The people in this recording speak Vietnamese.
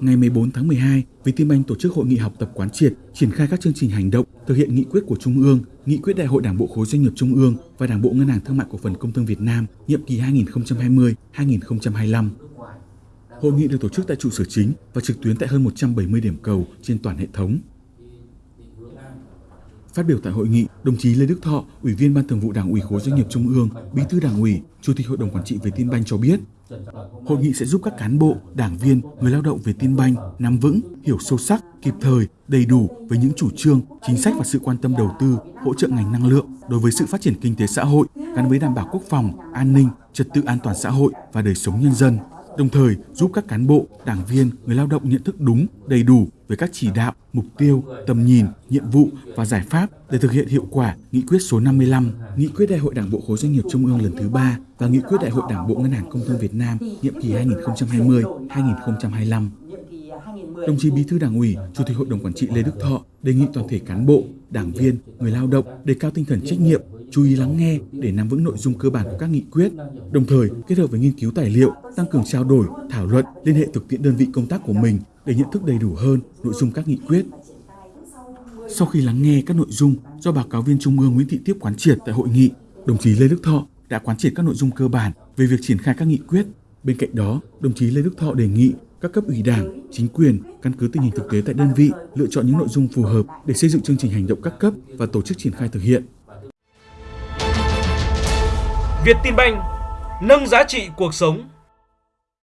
ngày 14 tháng 12, Vietinbank tổ chức hội nghị học tập quán triệt, triển khai các chương trình hành động thực hiện nghị quyết của Trung ương, nghị quyết Đại hội Đảng bộ khối doanh nghiệp Trung ương và Đảng bộ Ngân hàng Thương mại Cổ phần Công thương Việt Nam nhiệm kỳ 2020-2025. Hội nghị được tổ chức tại trụ sở chính và trực tuyến tại hơn 170 điểm cầu trên toàn hệ thống. Phát biểu tại hội nghị, đồng chí Lê Đức Thọ, Ủy viên Ban Thường vụ Đảng ủy khối doanh nghiệp Trung ương, Bí thư Đảng ủy, Chủ tịch Hội đồng quản trị Vietinbank cho biết, hội nghị sẽ giúp các cán bộ, đảng viên, người lao động về tin banh, nắm vững, hiểu sâu sắc, kịp thời, đầy đủ với những chủ trương, chính sách và sự quan tâm đầu tư, hỗ trợ ngành năng lượng đối với sự phát triển kinh tế xã hội gắn với đảm bảo quốc phòng, an ninh, trật tự an toàn xã hội và đời sống nhân dân. Đồng thời giúp các cán bộ, đảng viên, người lao động nhận thức đúng, đầy đủ về các chỉ đạo, mục tiêu, tầm nhìn, nhiệm vụ và giải pháp để thực hiện hiệu quả nghị quyết số 55, nghị quyết Đại hội Đảng bộ khối doanh nghiệp Trung ương lần thứ ba và nghị quyết Đại hội Đảng bộ Ngân hàng Công thương Việt Nam nhiệm kỳ 2020-2025. Đồng chí Bí thư Đảng ủy, Chủ tịch Hội đồng quản trị Lê Đức Thọ đề nghị toàn thể cán bộ, đảng viên, người lao động đề cao tinh thần trách nhiệm, chú ý lắng nghe để nắm vững nội dung cơ bản của các nghị quyết, đồng thời kết hợp với nghiên cứu tài liệu, tăng cường trao đổi, thảo luận, liên hệ thực tiễn đơn vị công tác của mình để nhận thức đầy đủ hơn nội dung các nghị quyết. Sau khi lắng nghe các nội dung do báo cáo viên Trung ương Nguyễn Thị Tiếp quán triệt tại hội nghị, đồng chí Lê Đức Thọ đã quán triệt các nội dung cơ bản về việc triển khai các nghị quyết. Bên cạnh đó, đồng chí Lê Đức Thọ đề nghị các cấp ủy đảng, chính quyền căn cứ tình hình thực tế tại đơn vị lựa chọn những nội dung phù hợp để xây dựng chương trình hành động các cấp và tổ chức triển khai thực hiện. Việt Tin Banh nâng giá trị cuộc sống